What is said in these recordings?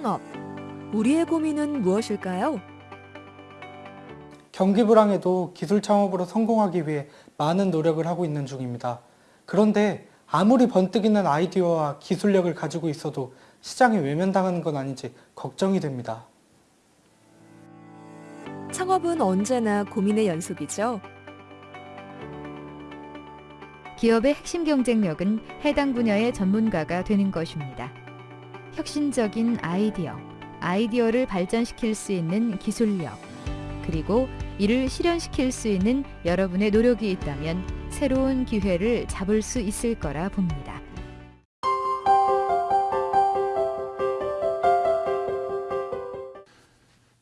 창업. 우리의 고민은 무엇일까요? 경기 불황에도 기술 창업으로 성공하기 위해 많은 노력을 하고 있는 중입니다. 그런데 아무리 번뜩이는 아이디어와 기술력을 가지고 있어도 시장에 외면당하는 건 아닌지 걱정이 됩니다. 창업은 언제나 고민의 연속이죠. 기업의 핵심 경쟁력은 해당 분야의 전문가가 되는 것입니다. 혁신적인 아이디어, 아이디어를 발전시킬 수 있는 기술력, 그리고 이를 실현시킬 수 있는 여러분의 노력이 있다면 새로운 기회를 잡을 수 있을 거라 봅니다.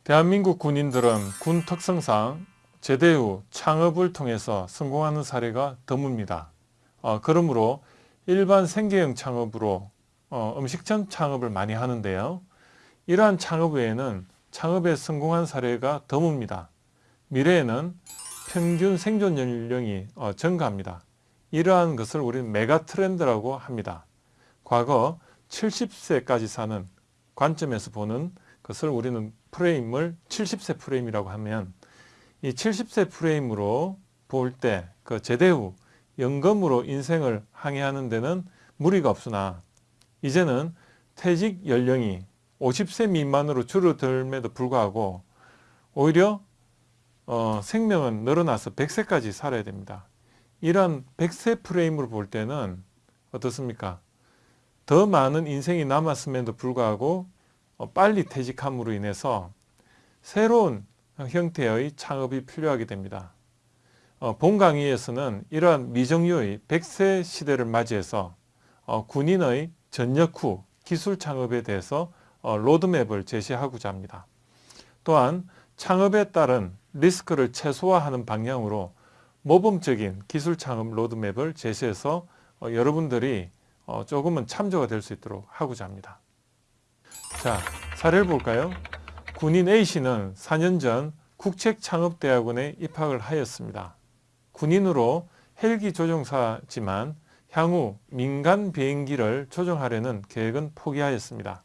대한민국 군인들은 군 특성상 제대 후 창업을 통해서 성공하는 사례가 드뭅니다. 어, 그러므로 일반 생계형 창업으로 어, 음식점 창업을 많이 하는데요. 이러한 창업 외에는 창업에 성공한 사례가 드뭅니다. 미래에는 평균 생존 연령이 어, 증가합니다. 이러한 것을 우리는 메가 트렌드라고 합니다. 과거 70세까지 사는 관점에서 보는 것을 우리는 프레임을 70세 프레임이라고 하면 이 70세 프레임으로 볼 때 그 제대 후 연금으로 인생을 항해하는 데는 무리가 없으나 이제는 퇴직 연령이 50세 미만으로 줄어들m에도 불구하고 오히려 어, 생명은 늘어나서 100세까지 살아야 됩니다. 이런 100세 프레임으로 볼 때는 어떻습니까? 더 많은 인생이 남았음에도 불구하고 어, 빨리 퇴직함으로 인해서 새로운 형태의 창업이 필요하게 됩니다. 어, 본 강의에서는 이러한 미정유의 100세 시대를 맞이해서 어, 군인의 전역 후 기술 창업에 대해서 로드맵을 제시하고자 합니다. 또한 창업에 따른 리스크를 최소화하는 방향으로 모범적인 기술 창업 로드맵을 제시해서 여러분들이 조금은 참조가 될 수 있도록 하고자 합니다. 자, 사례를 볼까요? 군인 A씨는 4년 전 국책창업대학원에 입학을 하였습니다. 군인으로 헬기 조종사지만 향후 민간 비행기를 조종하려는 계획은 포기하였습니다.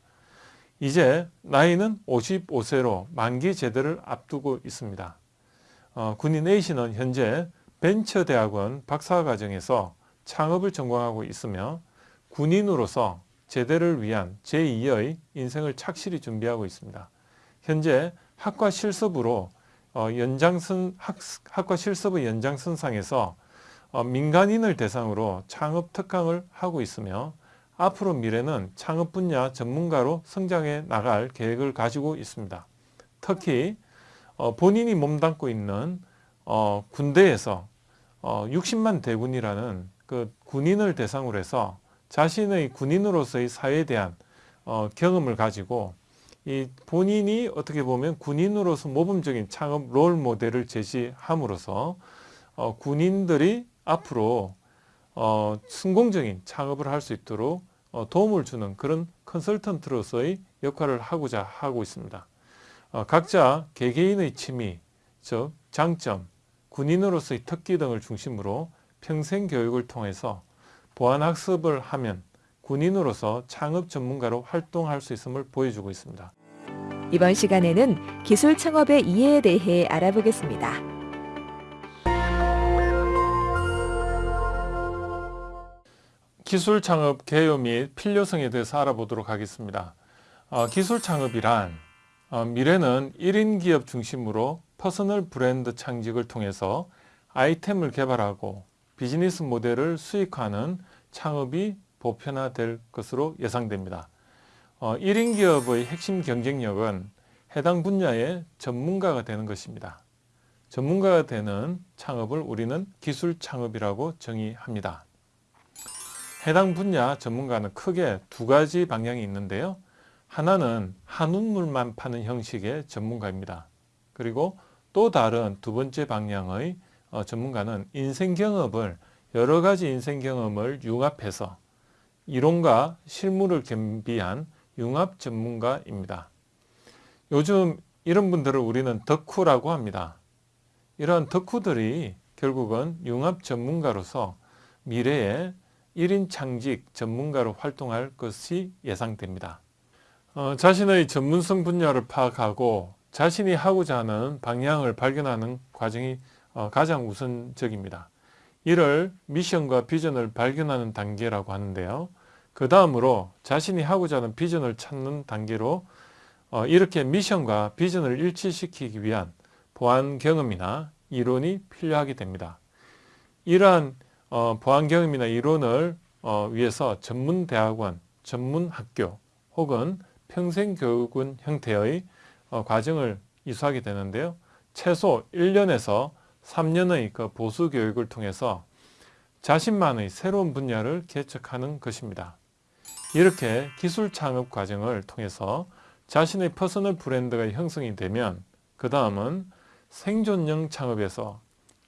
이제 나이는 55세로 만기 제대를 앞두고 있습니다. 어, 군인 A씨는 현재 벤처대학원 박사과정에서 창업을 전공하고 있으며 군인으로서 제대를 위한 제2의 인생을 착실히 준비하고 있습니다. 현재 학과 실습으로 어, 연장선 학, 학과 실습의 연장선상에서 어, 민간인을 대상으로 창업 특강을 하고 있으며 앞으로 미래는 창업 분야 전문가로 성장해 나갈 계획을 가지고 있습니다. 특히 어, 본인이 몸담고 있는 어, 군대에서 어, 60만 대군이라는 그 군인을 대상으로 해서 자신의 군인으로서의 사회에 대한 어, 경험을 가지고 이 본인이 어떻게 보면 군인으로서 모범적인 창업 롤 모델을 제시함으로써 어, 군인들이 앞으로 어, 성공적인 창업을 할 수 있도록 어, 도움을 주는 그런 컨설턴트로서의 역할을 하고자 하고 있습니다. 어, 각자 개개인의 취미, 즉 장점, 군인으로서의 특기 등을 중심으로 평생 교육을 통해서 보안학습을 하면 군인으로서 창업 전문가로 활동할 수 있음을 보여주고 있습니다. 이번 시간에는 기술 창업의 이해에 대해 알아보겠습니다. 기술 창업 개요 및 필요성에 대해서 알아보도록 하겠습니다. 어, 기술 창업이란 어, 미래는 1인 기업 중심으로 personal brand 창직을 통해서 아이템을 개발하고 비즈니스 모델을 수익화하는 창업이 보편화될 것으로 예상됩니다. 어, 1인 기업의 핵심 경쟁력은 해당 분야의 전문가가 되는 것입니다. 전문가가 되는 창업을 우리는 기술 창업이라고 정의합니다. 해당 분야 전문가는 크게 두 가지 방향이 있는데요. 하나는 한우물만 파는 형식의 전문가입니다. 그리고 또 다른 두 번째 방향의 어, 전문가는 인생 경험을 여러 가지 인생 경험을 융합해서 이론과 실무를 겸비한 융합 전문가입니다. 요즘 이런 분들을 우리는 덕후라고 합니다. 이러한 덕후들이 결국은 융합 전문가로서 미래에 1인 창직 전문가로 활동할 것이 예상됩니다. 어, 자신의 전문성 분야를 파악하고 자신이 하고자 하는 방향을 발견하는 과정이 어, 가장 우선적입니다. 이를 미션과 비전을 발견하는 단계라고 하는데요. 그 다음으로 자신이 하고자 하는 비전을 찾는 단계로 어, 이렇게 미션과 비전을 일치시키기 위한 보안 경험이나 이론이 필요하게 됩니다. 이러한 어, 보안 경험이나 이론을 어, 위해서 전문 대학원, 전문 학교 혹은 평생 교육원 형태의 어, 과정을 이수하게 되는데요. 최소 1년에서 3년의 그 보수 교육을 통해서 자신만의 새로운 분야를 개척하는 것입니다. 이렇게 기술 창업 과정을 통해서 자신의 personal brand가 형성이 되면 그 다음은 생존형 창업에서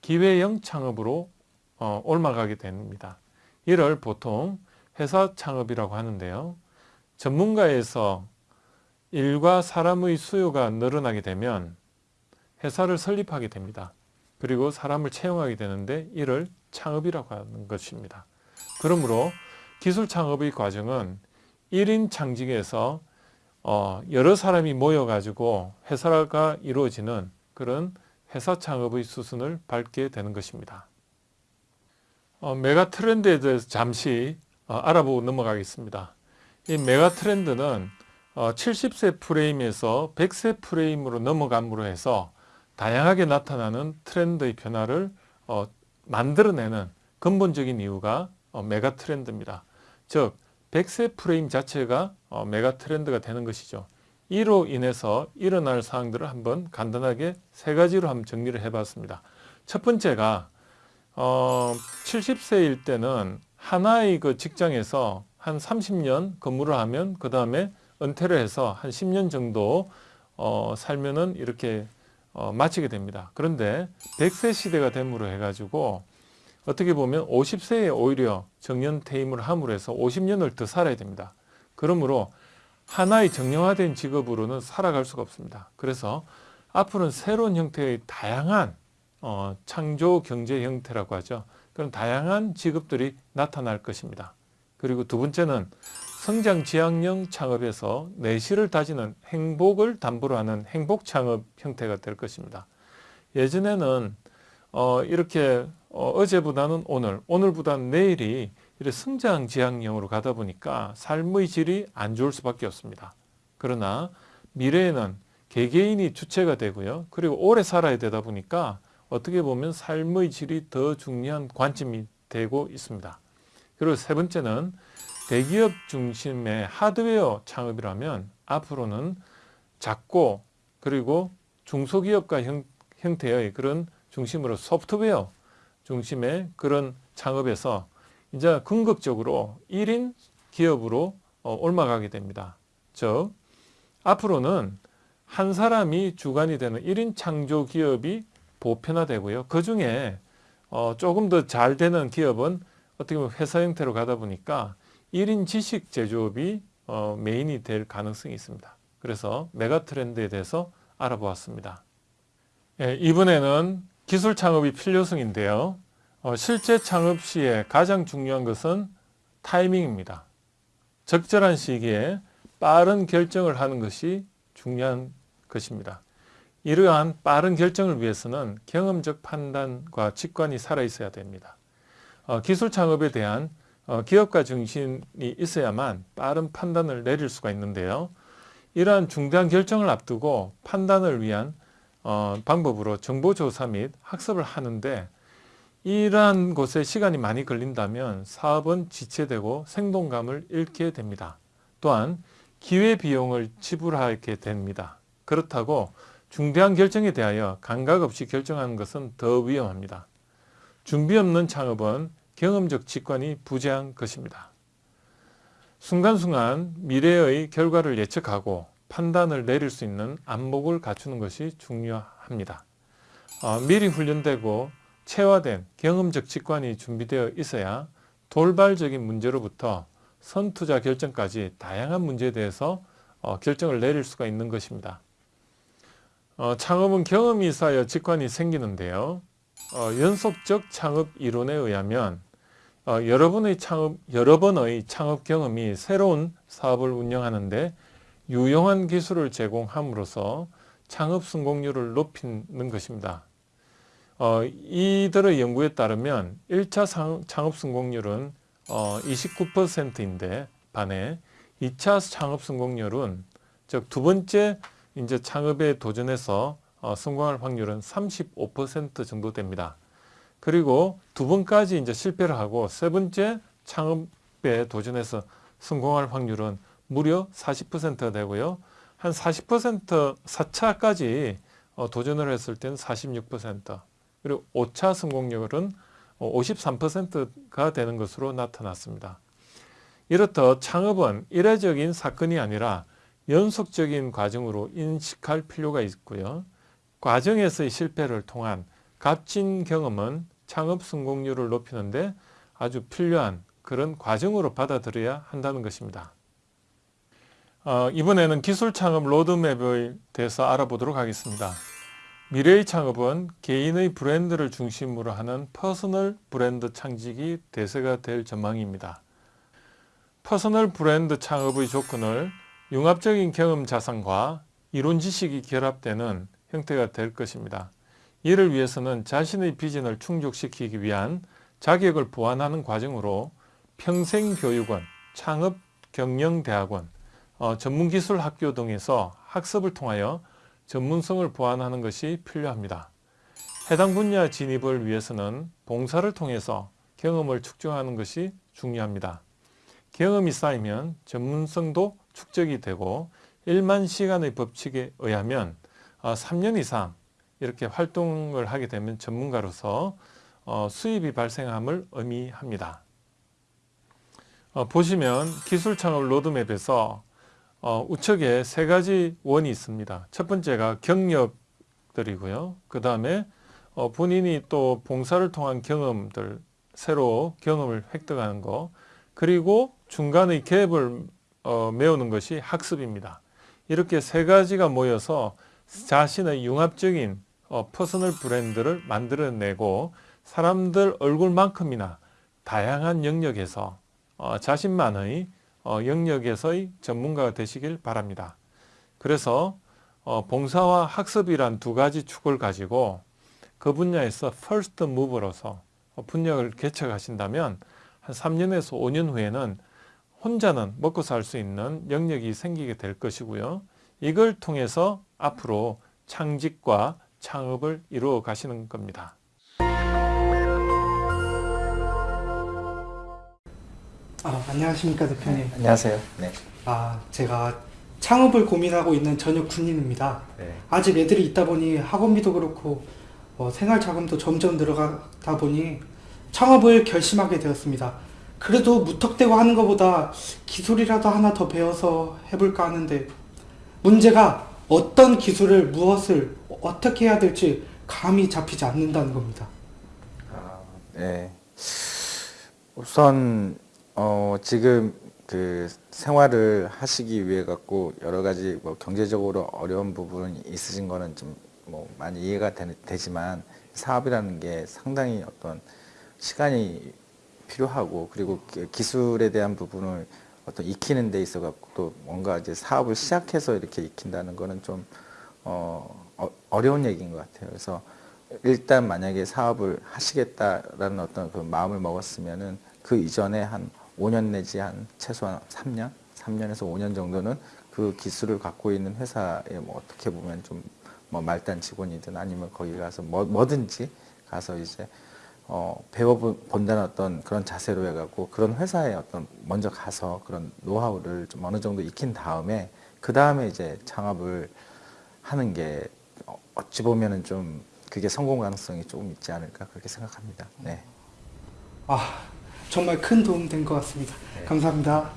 기회형 창업으로 어, 올라가게 됩니다. 이를 보통 회사 창업이라고 하는데요. 전문가에서 일과 사람의 수요가 늘어나게 되면 회사를 설립하게 됩니다. 그리고 사람을 채용하게 되는데 이를 창업이라고 하는 것입니다. 그러므로 기술 창업의 과정은 1인 창직에서 어, 여러 사람이 모여가지고 회사가 이루어지는 그런 회사 창업의 수순을 밟게 되는 것입니다. 어, 메가 트렌드에 대해서 잠시 어, 알아보고 넘어가겠습니다. 이 메가 트렌드는 어, 70세 프레임에서 100세 프레임으로 넘어감으로 해서 다양하게 나타나는 트렌드의 변화를 어, 만들어내는 근본적인 이유가 어, 메가 트렌드입니다. 즉 100세 프레임 자체가 어, 메가 트렌드가 되는 것이죠. 이로 인해서 일어날 사항들을 한번 간단하게 세 가지로 한번 정리를 해봤습니다. 첫 번째가 어, 70세일 때는 하나의 그 직장에서 한 30년 근무를 하면 그 다음에 은퇴를 해서 한 10년 정도 어, 살면은 이렇게 어, 마치게 됩니다. 그런데 100세 시대가 됨으로 해가지고 어떻게 보면 50세에 오히려 정년 퇴임을 함으로 해서 50년을 더 살아야 됩니다. 그러므로 하나의 정형화된 직업으로는 살아갈 수가 없습니다. 그래서 앞으로는 새로운 형태의 다양한 어, 창조 경제 형태라고 하죠. 그런 다양한 직업들이 나타날 것입니다. 그리고 두 번째는 성장 지향형 창업에서 내실을 다지는 행복을 담보로 하는 행복 창업 형태가 될 것입니다. 예전에는 어, 이렇게 어, 제보다는 오늘, 오늘보다는 내일이 이렇게 성장 지향형으로 가다 보니까 삶의 질이 안 좋을 수밖에 없습니다. 그러나 미래에는 개개인이 주체가 되고요. 그리고 오래 살아야 되다 보니까 어떻게 보면 삶의 질이 더 중요한 관점이 되고 있습니다. 그리고 세 번째는 대기업 중심의 하드웨어 창업이라면 앞으로는 작고 그리고 중소기업과 형, 형태의 그런 중심으로 소프트웨어 중심의 그런 창업에서 이제 궁극적으로 1인 기업으로 어, 올라가게 됩니다. 즉 앞으로는 한 사람이 주관이 되는 1인 창조 기업이 보편화되고요. 그 중에 어, 조금 더 잘 되는 기업은 어떻게 보면 회사 형태로 가다 보니까 1인 지식 제조업이 어, 메인이 될 가능성이 있습니다. 그래서 메가 트렌드에 대해서 알아보았습니다. 예, 이번에는 기술 창업이 필요성인데요. 어, 실제 창업 시에 가장 중요한 것은 타이밍입니다. 적절한 시기에 빠른 결정을 하는 것이 중요한 것입니다. 이러한 빠른 결정을 위해서는 경험적 판단과 직관이 살아있어야 됩니다. 어, 기술 창업에 대한 어, 기업가 정신이 있어야만 빠른 판단을 내릴 수가 있는데요. 이러한 중대한 결정을 앞두고 판단을 위한 어, 방법으로 정보조사 및 학습을 하는데 이러한 곳에 시간이 많이 걸린다면 사업은 지체되고 생동감을 잃게 됩니다. 또한 기회비용을 지불하게 됩니다. 그렇다고 중대한 결정에 대하여 감각 없이 결정하는 것은 더 위험합니다. 준비 없는 창업은 경험적 직관이 부재한 것입니다. 순간순간 미래의 결과를 예측하고 판단을 내릴 수 있는 안목을 갖추는 것이 중요합니다. 어, 미리 훈련되고 체화된 경험적 직관이 준비되어 있어야 돌발적인 문제로부터 선투자 결정까지 다양한 문제에 대해서 어, 결정을 내릴 수가 있는 것입니다. 어, 창업은 경험이 쌓여 직관이 생기는데요. 어, 연속적 창업 이론에 의하면 어, 여러 번의 창업, 여러 번의 창업 경험이 새로운 사업을 운영하는데 유용한 기술을 제공함으로써 창업 성공률을 높이는 것입니다. 어, 이들의 연구에 따르면 1차 창업 성공률은 어, 29%인데 반해 2차 창업 성공률은 즉 두 번째 이제 창업에 도전해서 어, 성공할 확률은 35% 정도 됩니다. 그리고 두 번까지 이제 실패를 하고 세 번째 창업에 도전해서 성공할 확률은 무려 40%가 되고요. 한 40% 4차까지 어, 도전을 했을 때는 46% 그리고 5차 성공률은 53%가 되는 것으로 나타났습니다. 이렇듯 창업은 이례적인 사건이 아니라 연속적인 과정으로 인식할 필요가 있고요. 과정에서의 실패를 통한 값진 경험은 창업 성공률을 높이는데 아주 필요한 그런 과정으로 받아들여야 한다는 것입니다. 어, 이번에는 기술 창업 로드맵에 대해서 알아보도록 하겠습니다. 미래의 창업은 개인의 브랜드를 중심으로 하는 personal brand 창직이 대세가 될 전망입니다. personal brand 창업의 조건은 융합적인 경험 자산과 이론 지식이 결합되는 형태가 될 것입니다. 이를 위해서는 자신의 비전을 충족시키기 위한 자격을 보완하는 과정으로 평생교육원, 창업경영대학원, 어, 전문기술학교 등에서 학습을 통하여 전문성을 보완하는 것이 필요합니다. 해당 분야 진입을 위해서는 봉사를 통해서 경험을 축적하는 것이 중요합니다. 경험이 쌓이면 전문성도 축적이 되고 1만 시간의 법칙에 의하면 3년 이상 이렇게 활동을 하게 되면 전문가로서 어, 수입이 발생함을 의미합니다. 어, 보시면 기술 창업 로드맵에서 어, 우측에 세 가지 원이 있습니다. 첫 번째가 경력들이고요. 그 다음에 본인이 또 봉사를 통한 경험들, 새로 경험을 획득하는 거, 그리고 중간의 갭을 메우는 것이 학습입니다. 이렇게 세 가지가 모여서 자신의 융합적인 어, personal brand를 만들어내고 사람들 얼굴만큼이나 다양한 영역에서 어, 자신만의 어, 영역에서의 전문가가 되시길 바랍니다. 그래서 어, 봉사와 학습이란 두 가지 축을 가지고 그 분야에서 first mover로서 분야를 개척하신다면 한 3년에서 5년 후에는 혼자는 먹고 살 수 있는 영역이 생기게 될 것이고요. 이걸 통해서 앞으로 창직과 창업을 이루어 가시는 겁니다. 아, 안녕하십니까 대표님. 안녕하세요. 네. 아, 제가 창업을 고민하고 있는 전역 군인입니다. 네. 아직 애들이 있다 보니 학원비도 그렇고 어, 생활 자금도 점점 늘어가다 보니 창업을 결심하게 되었습니다. 그래도 무턱대고 하는 것보다 기술이라도 하나 더 배워서 해볼까 하는데 문제가 어떤 기술을 무엇을 어떻게 해야 될지 감이 잡히지 않는다는 겁니다. 아, 네. 우선 어, 지금 그 생활을 하시기 위해 갖고 여러 가지 뭐 경제적으로 어려운 부분이 있으신 거는 좀 뭐 많이 이해가 되, 지만 사업이라는 게 상당히 어떤 시간이 필요하고 그리고 기술에 대한 부분을 어떤 익히는 데 있어 갖고 또 뭔가 이제 사업을 시작해서 이렇게 익힌다는 거는 좀 어, 어, 어려운 얘기인 것 같아요. 그래서 일단 만약에 사업을 하시겠다라는 어떤 그 마음을 먹었으면은 그 이전에 한 5년 내지 한 최소한 3년, 3년에서 5년 정도는 그 기술을 갖고 있는 회사에 뭐 어떻게 보면 좀 뭐 말단 직원이든 아니면 거기 가서 뭐, 뭐든지 가서 이제 어, 배워본다는 어떤 그런 자세로 해갖고 그런 회사에 어떤 먼저 가서 그런 노하우를 좀 어느 정도 익힌 다음에 그 다음에 이제 창업을 하는 게 어, 어찌 보면은 좀 그게 성공 가능성이 조금 있지 않을까 그렇게 생각합니다. 네. 아, 정말 큰 도움 된 것 같습니다. 네. 감사합니다.